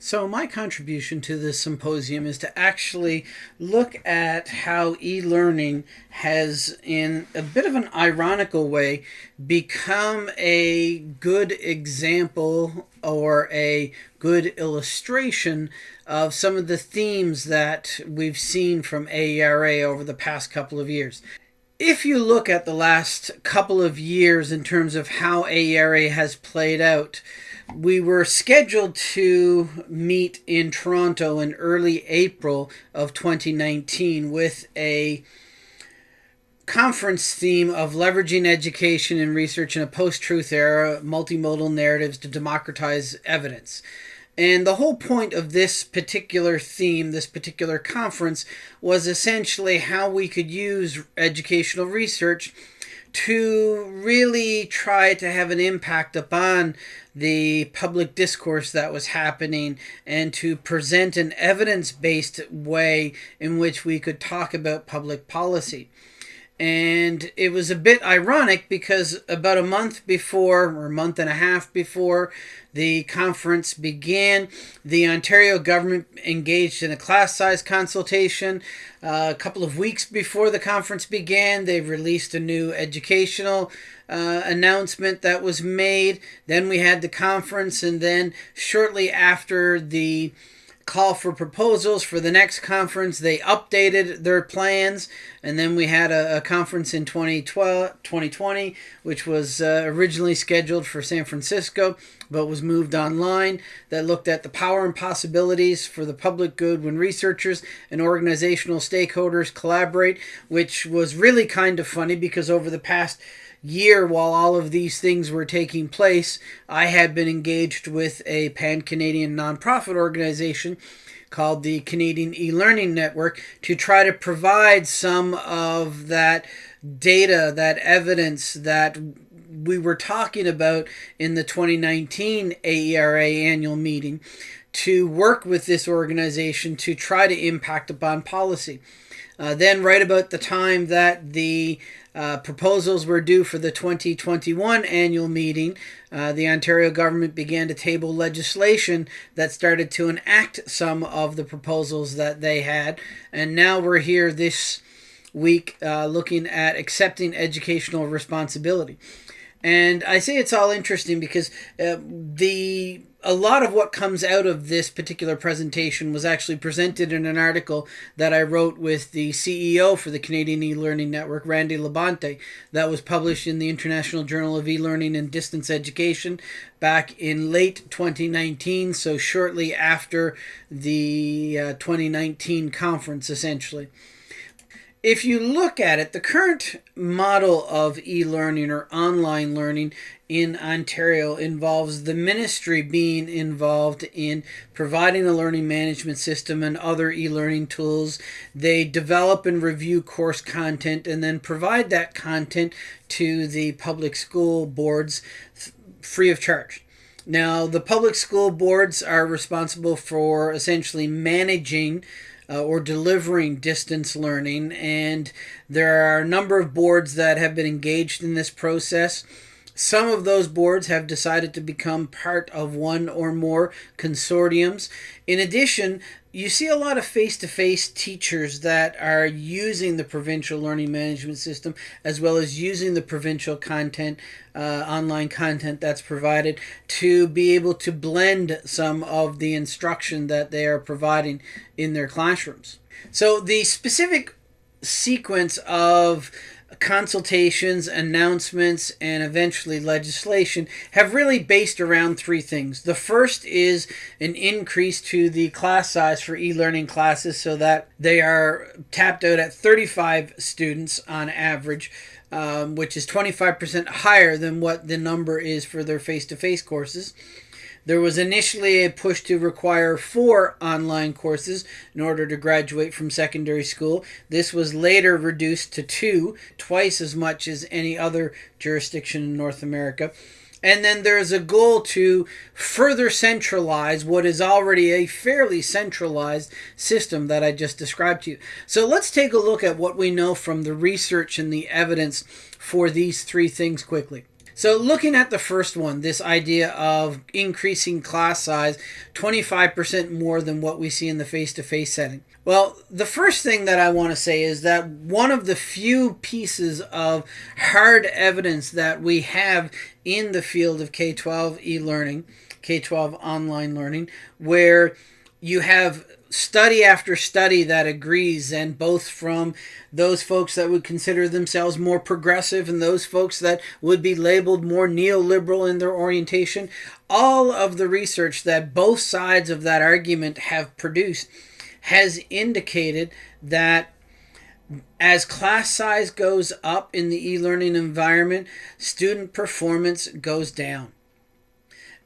So, my contribution to this symposium is to actually look at how e learning has, in a bit of an ironical way, become a good example or a good illustration of some of the themes that we've seen from AERA over the past couple of years. If you look at the last couple of years in terms of how AERA has played out, we were scheduled to meet in Toronto in early April of 2019 with a conference theme of leveraging education and research in a post truth era, multimodal narratives to democratize evidence. And the whole point of this particular theme, this particular conference, was essentially how we could use educational research to really try to have an impact upon the public discourse that was happening and to present an evidence based way in which we could talk about public policy. And it was a bit ironic because about a month before, or a month and a half before the conference began, the Ontario government engaged in a class size consultation. Uh, a couple of weeks before the conference began, they released a new educational uh, announcement that was made. Then we had the conference, and then shortly after the call for proposals for the next conference. They updated their plans, and then we had a, a conference in 2012, 2020, which was uh, originally scheduled for San Francisco but was moved online that looked at the power and possibilities for the public good when researchers and organizational stakeholders collaborate, which was really kind of funny because over the past year while all of these things were taking place, I had been engaged with a pan Canadian nonprofit organization called the Canadian e Learning Network to try to provide some of that data, that evidence that we were talking about in the 2019 AERA annual meeting to work with this organization to try to impact upon policy. Uh, then, right about the time that the uh, proposals were due for the 2021 annual meeting, uh, the Ontario government began to table legislation that started to enact some of the proposals that they had. And now we're here this week uh, looking at accepting educational responsibility. And I say it's all interesting because uh, the a lot of what comes out of this particular presentation was actually presented in an article that I wrote with the CEO for the Canadian e-learning network, Randy Labonte, that was published in the International Journal of E-learning and Distance Education back in late 2019, so shortly after the uh, 2019 conference, essentially if you look at it, the current model of e learning or online learning in Ontario involves the ministry being involved in providing a learning management system and other e learning tools. They develop and review course content and then provide that content to the public school boards free of charge. Now, the public school boards are responsible for essentially managing uh, or delivering distance learning. And there are a number of boards that have been engaged in this process. Some of those boards have decided to become part of one or more consortiums. In addition, you see a lot of face-to-face teachers that are using the provincial learning management system as well as using the provincial content uh, online content that's provided to be able to blend some of the instruction that they are providing in their classrooms. So the specific sequence of consultations, announcements, and eventually legislation have really based around three things. The first is an increase to the class size for e learning classes so that they are tapped out at 35 students on average. Um, which is 25% higher than what the number is for their face to face courses. There was initially a push to require four online courses in order to graduate from secondary school. This was later reduced to two, twice as much as any other jurisdiction in North America. And then there's a goal to further centralize what is already a fairly centralized system that I just described to you. So let's take a look at what we know from the research and the evidence for these three things quickly. So, looking at the first one, this idea of increasing class size 25% more than what we see in the face to face setting. Well, the first thing that I want to say is that one of the few pieces of hard evidence that we have in the field of K 12 e learning, K 12 online learning, where you have study after study that agrees, and both from those folks that would consider themselves more progressive and those folks that would be labeled more neoliberal in their orientation, all of the research that both sides of that argument have produced has indicated that as class size goes up in the e learning environment, student performance goes down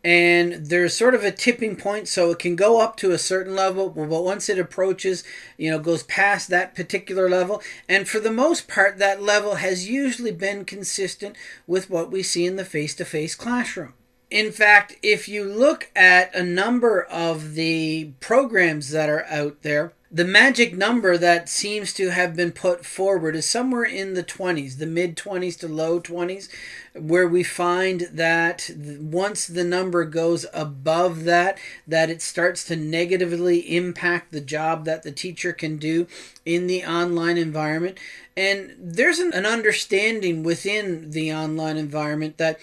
and there's sort of a tipping point so it can go up to a certain level but once it approaches you know goes past that particular level and for the most part that level has usually been consistent with what we see in the face-to-face classroom. In fact if you look at a number of the programs that are out there the magic number that seems to have been put forward is somewhere in the 20s, the mid 20s to low 20s, where we find that once the number goes above that, that it starts to negatively impact the job that the teacher can do in the online environment. And there's an, understanding within the online environment that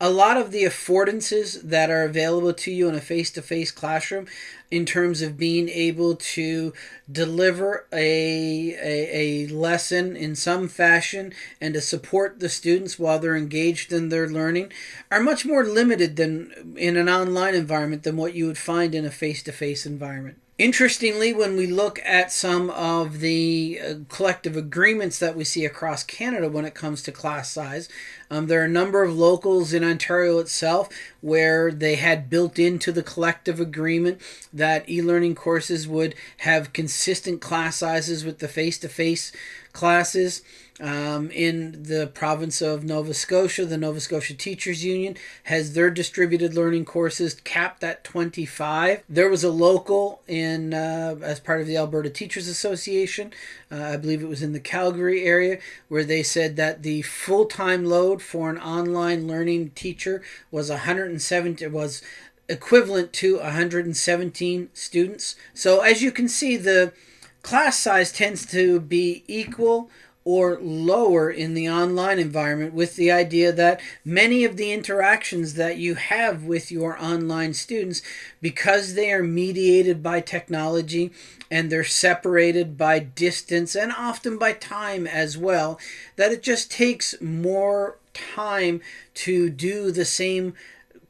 a lot of the affordances that are available to you in a face to face classroom in terms of being able to deliver a, a, a, lesson in some fashion and to support the students while they're engaged in their learning are much more limited than in an online environment than what you would find in a face to face environment. Interestingly, when we look at some of the uh, collective agreements that we see across Canada when it comes to class size, um, there are a number of locals in Ontario itself where they had built into the collective agreement that e learning courses would have consistent class sizes with the face to face classes. Um, in the province of Nova Scotia, the Nova Scotia Teachers Union has their distributed learning courses capped at 25. There was a local in uh, as part of the Alberta Teachers Association, uh, I believe it was in the Calgary area, where they said that the full time load for an online learning teacher was 170 was equivalent to 117 students. So as you can see, the class size tends to be equal or lower in the online environment with the idea that many of the interactions that you have with your online students because they are mediated by technology and they're separated by distance and often by time as well that it just takes more time to do the same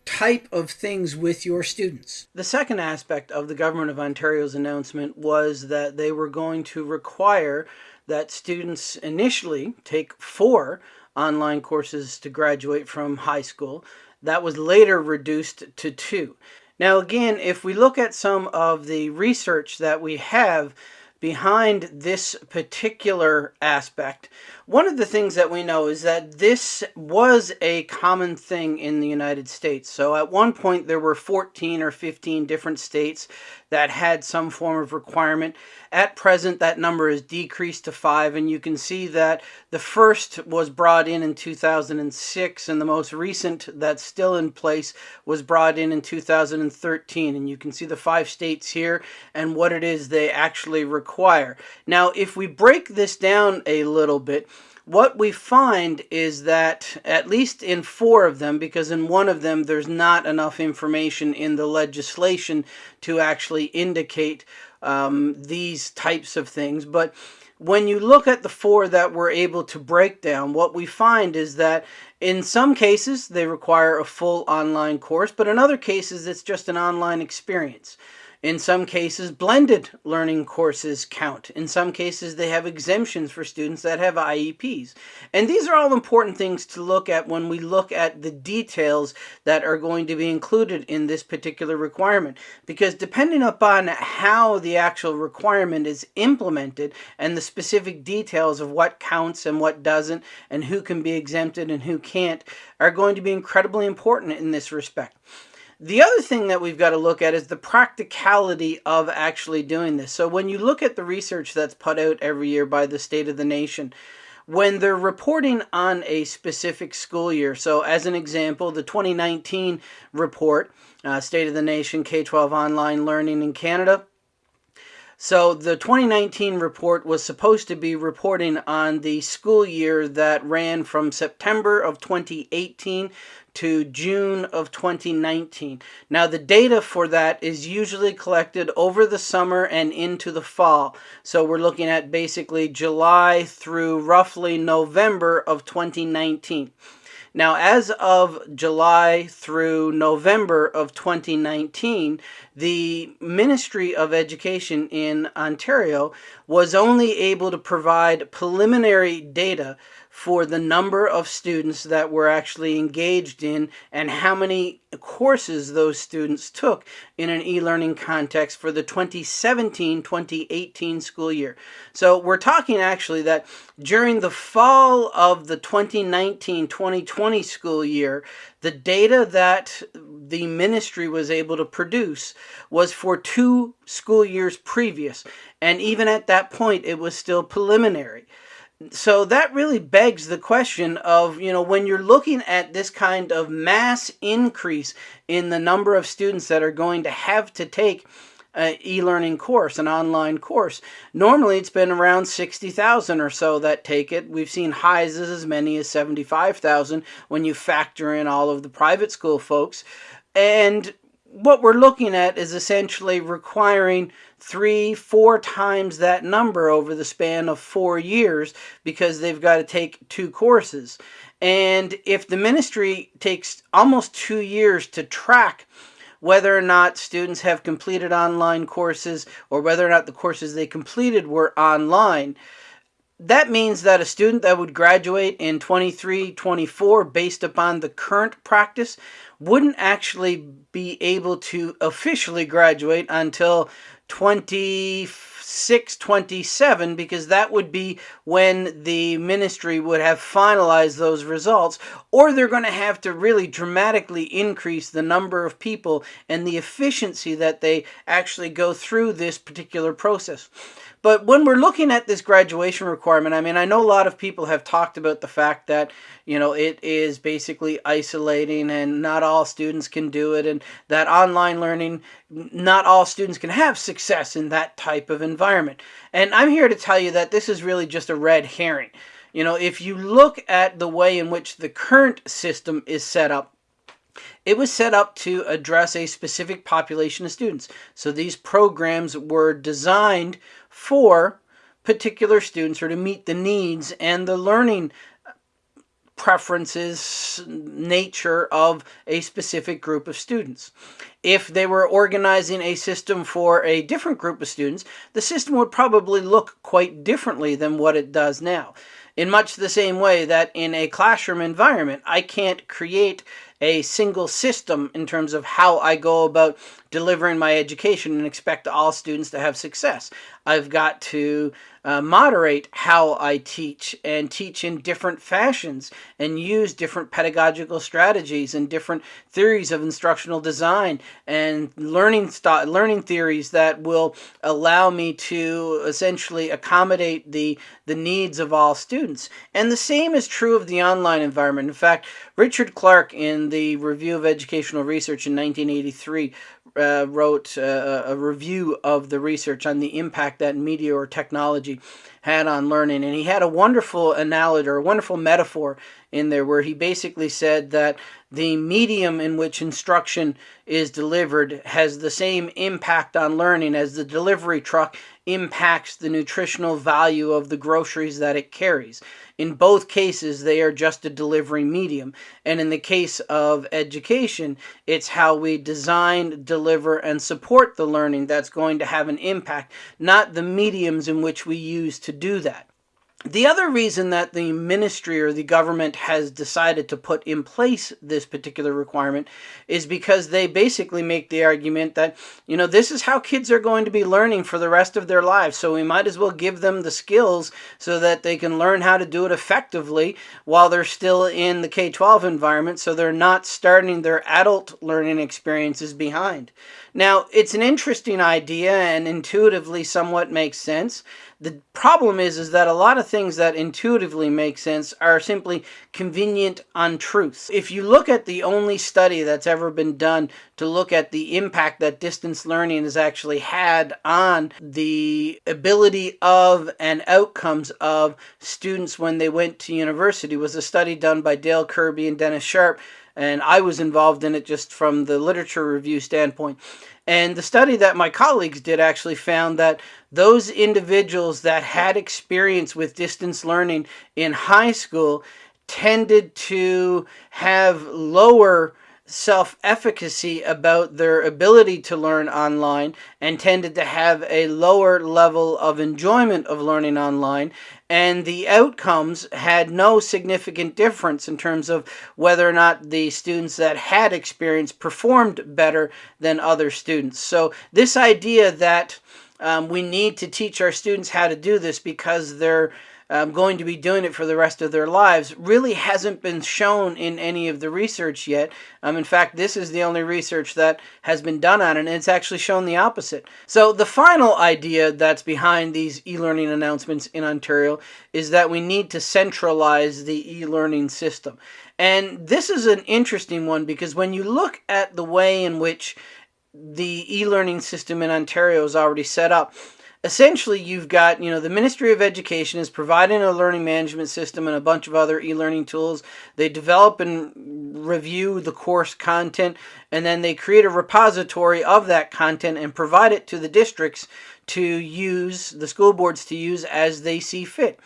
type of things with your students. The second aspect of the Government of Ontario's announcement was that they were going to require that students initially take four online courses to graduate from high school. That was later reduced to two. Now, again, if we look at some of the research that we have behind this particular aspect, one of the things that we know is that this was a common thing in the United States. So at one point, there were 14 or 15 different states that had some form of requirement. At present, that number is decreased to five, and you can see that the first was brought in in 2006, and the most recent that's still in place was brought in in 2013. And you can see the five states here and what it is they actually require. Now, if we break this down a little bit, what we find is that at least in four of them, because in one of them there's not enough information in the legislation to actually indicate um, these types of things, but when you look at the four that we're able to break down, what we find is that in some cases they require a full online course, but in other cases it's just an online experience. In some cases, blended learning courses count. In some cases, they have exemptions for students that have IEPs. And these are all important things to look at when we look at the details that are going to be included in this particular requirement. Because depending upon how the actual requirement is implemented and the specific details of what counts and what doesn't and who can be exempted and who can't are going to be incredibly important in this respect. The other thing that we've got to look at is the practicality of actually doing this. So when you look at the research that's put out every year by the State of the Nation, when they're reporting on a specific school year. So, as an example, the 2019 report, uh, State of the Nation K 12 Online Learning in Canada. So, the 2019 report was supposed to be reporting on the school year that ran from September of 2018 to June of 2019. Now, the data for that is usually collected over the summer and into the fall. So, we're looking at basically July through roughly November of 2019. Now, as of July through November of 2019, the Ministry of Education in Ontario was only able to provide preliminary data for the number of students that were actually engaged in and how many courses those students took in an e-learning context for the 2017-2018 school year. So we're talking actually that during the fall of the 2019-2020 school year, the data that the ministry was able to produce was for two school years previous. And even at that point, it was still preliminary so that really begs the question of, you know, when you're looking at this kind of mass increase in the number of students that are going to have to take an e-learning course, an online course. Normally it's been around 60,000 or so that take it. We've seen highs as many as 75,000 when you factor in all of the private school folks. And what we're looking at is essentially requiring three, four times that number over the span of four years because they've got to take two courses. And if the ministry takes almost two years to track whether or not students have completed online courses or whether or not the courses they completed were online, that means that a student that would graduate in 23, 24 based upon the current practice wouldn't actually be able to officially graduate until 26, 27, because that would be when the ministry would have finalized those results, or they're going to have to really dramatically increase the number of people and the efficiency that they actually go through this particular process. But when we're looking at this graduation requirement, I mean, I know a lot of people have talked about the fact that, you know, it is basically isolating and not all students can do it, and that online learning, not all students can have success in that type of environment. And I'm here to tell you that this is really just a red herring. You know, if you look at the way in which the current system is set up, it was set up to address a specific population of students. So these programs were designed for particular students or to meet the needs and the learning preferences, nature of a specific group of students. If they were organizing a system for a different group of students, the system would probably look quite differently than what it does now. In much the same way that in a classroom environment, I can't create a single system in terms of how I go about delivering my education and expect all students to have success. I've got to uh, moderate how I teach and teach in different fashions and use different pedagogical strategies and different theories of instructional design and learning learning theories that will allow me to essentially accommodate the the needs of all students. And the same is true of the online environment. In fact, Richard Clark in the Review of Educational Research in 1983 uh, wrote uh, a review of the research on the impact that media or technology had on learning. And he had a wonderful analogy or a wonderful metaphor in there where he basically said that the medium in which instruction is delivered has the same impact on learning as the delivery truck impacts the nutritional value of the groceries that it carries. In both cases, they are just a delivery medium. And in the case of education, it's how we design, deliver, and support the learning that's going to have an impact, not the mediums in which we use to do that. The other reason that the ministry or the government has decided to put in place this particular requirement is because they basically make the argument that, you know, this is how kids are going to be learning for the rest of their lives. So we might as well give them the skills so that they can learn how to do it effectively while they're still in the K 12 environment so they're not starting their adult learning experiences behind. Now, it's an interesting idea and intuitively somewhat makes sense. The problem is, is that a lot of things that intuitively make sense are simply convenient untruths. If you look at the only study that's ever been done to look at the impact that distance learning has actually had on the ability of and outcomes of students when they went to university was a study done by Dale Kirby and Dennis Sharpe and I was involved in it just from the literature review standpoint. And the study that my colleagues did actually found that those individuals that had experience with distance learning in high school tended to have lower self efficacy about their ability to learn online and tended to have a lower level of enjoyment of learning online. And the outcomes had no significant difference in terms of whether or not the students that had experience performed better than other students. So, this idea that um, we need to teach our students how to do this because they're um, going to be doing it for the rest of their lives really hasn't been shown in any of the research yet. Um, in fact, this is the only research that has been done on it, and it's actually shown the opposite. So, the final idea that's behind these e learning announcements in Ontario is that we need to centralize the e learning system. And this is an interesting one because when you look at the way in which the e learning system in Ontario is already set up, essentially you've got you know the ministry of education is providing a learning management system and a bunch of other e-learning tools. They develop and review the course content and then they create a repository of that content and provide it to the districts to use the school boards to use as they see fit.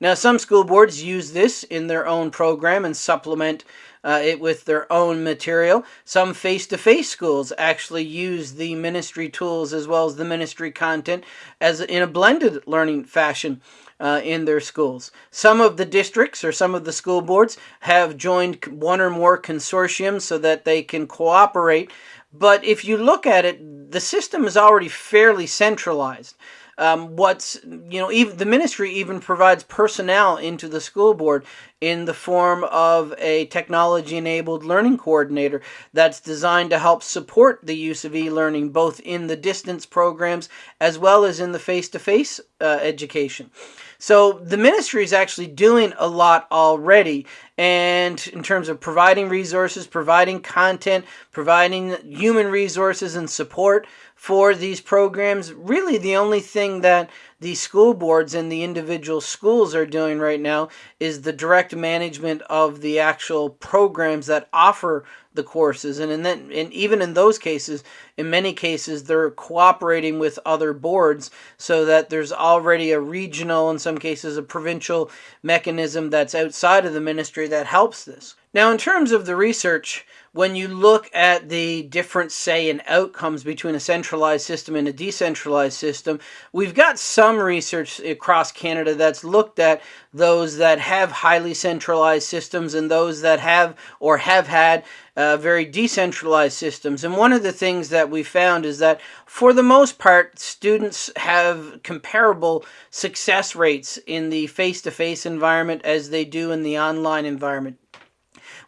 Now some school boards use this in their own program and supplement uh, it with their own material. Some face to face schools actually use the ministry tools as well as the ministry content as in a blended learning fashion. Uh, in their schools. Some of the districts or some of the school boards have joined one or more consortiums so that they can cooperate. But if you look at it, the system is already fairly centralized. Um, what's you know even the ministry even provides personnel into the school board in the form of a technology enabled learning coordinator that's designed to help support the use of e-learning both in the distance programs as well as in the face-to-face uh, education. So the ministry is actually doing a lot already and in terms of providing resources providing content providing human resources and support for these programs. Really, the only thing that the school boards and the individual schools are doing right now is the direct management of the actual programs that offer the courses and in that, and even in those cases in many cases they're cooperating with other boards so that there's already a regional in some cases a provincial mechanism that's outside of the ministry that helps this now in terms of the research when you look at the difference, say in outcomes between a centralized system and a decentralized system, we've got some research across Canada that's looked at those that have highly centralized systems and those that have or have had uh, very decentralized systems. And one of the things that we found is that for the most part, students have comparable success rates in the face to face environment as they do in the online environment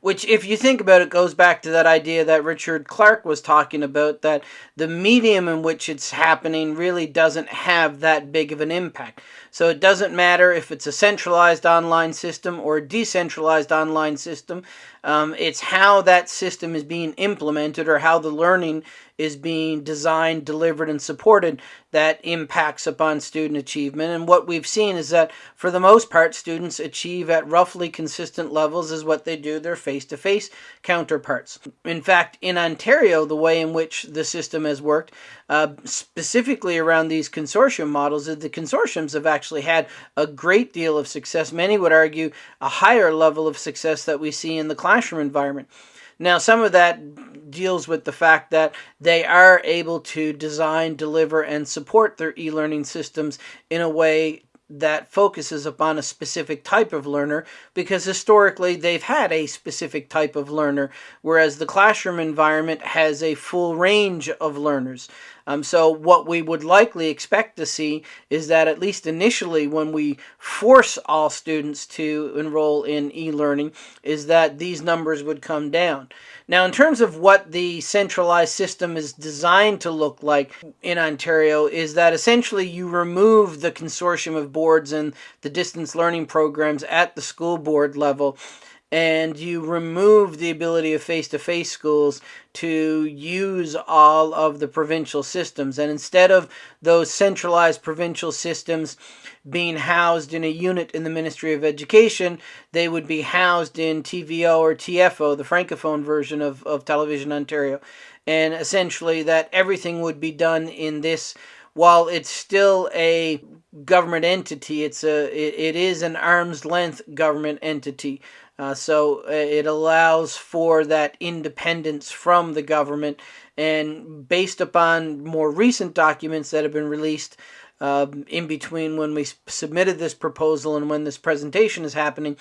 which if you think about it goes back to that idea that Richard Clark was talking about that the medium in which it's happening really doesn't have that big of an impact. So it doesn't matter if it's a centralized online system or a decentralized online system. Um, it's how that system is being implemented or how the learning is being designed, delivered, and supported that impacts upon student achievement. And what we've seen is that for the most part, students achieve at roughly consistent levels as what they do their face to face counterparts. In fact, in Ontario, the way in which the system has worked, uh, specifically around these consortium models, is the consortiums have actually had a great deal of success. Many would argue a higher level of success that we see in the classroom environment. Now, some of that deals with the fact that they are able to design, deliver, and support their e learning systems in a way that focuses upon a specific type of learner because historically they've had a specific type of learner, whereas the classroom environment has a full range of learners. Um, so what we would likely expect to see is that at least initially when we force all students to enroll in e-learning is that these numbers would come down. Now in terms of what the centralized system is designed to look like in Ontario is that essentially you remove the consortium of boards and the distance learning programs at the school board level and you remove the ability of face-to-face schools to use all of the provincial systems. And instead of those centralized provincial systems being housed in a unit in the Ministry of Education they would be housed in TVO or TFO the francophone version of, of Television Ontario. And essentially that everything would be done in this. While it's still a government entity it's a it, it is an arm's length government entity uh, so uh, it allows for that independence from the government. And based upon more recent documents that have been released um, in between when we submitted this proposal and when this presentation is happening,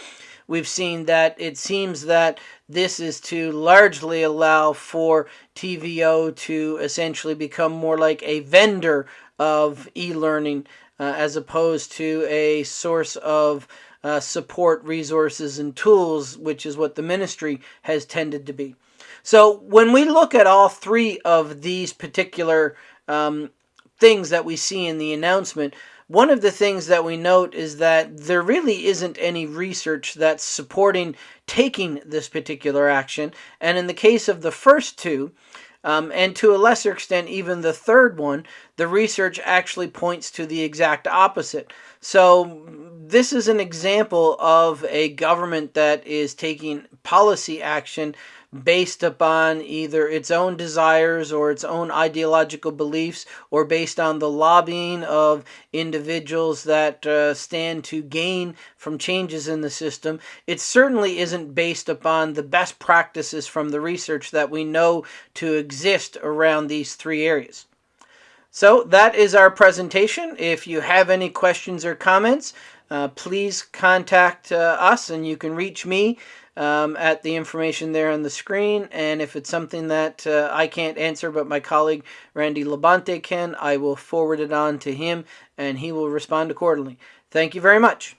we've seen that it seems that this is to largely allow for TVO to essentially become more like a vendor of e-learning uh, as opposed to a source of uh, support resources and tools, which is what the ministry has tended to be. So when we look at all three of these particular um, things that we see in the announcement, one of the things that we note is that there really isn't any research that's supporting taking this particular action. And in the case of the first two, um, and to a lesser extent, even the third one, the research actually points to the exact opposite. So this is an example of a government that is taking policy action based upon either its own desires or its own ideological beliefs or based on the lobbying of individuals that uh, stand to gain from changes in the system. It certainly isn't based upon the best practices from the research that we know to exist around these three areas. So that is our presentation. If you have any questions or comments, uh, please contact uh, us and you can reach me um, at the information there on the screen. And if it's something that uh, I can't answer but my colleague Randy Labonte can, I will forward it on to him and he will respond accordingly. Thank you very much.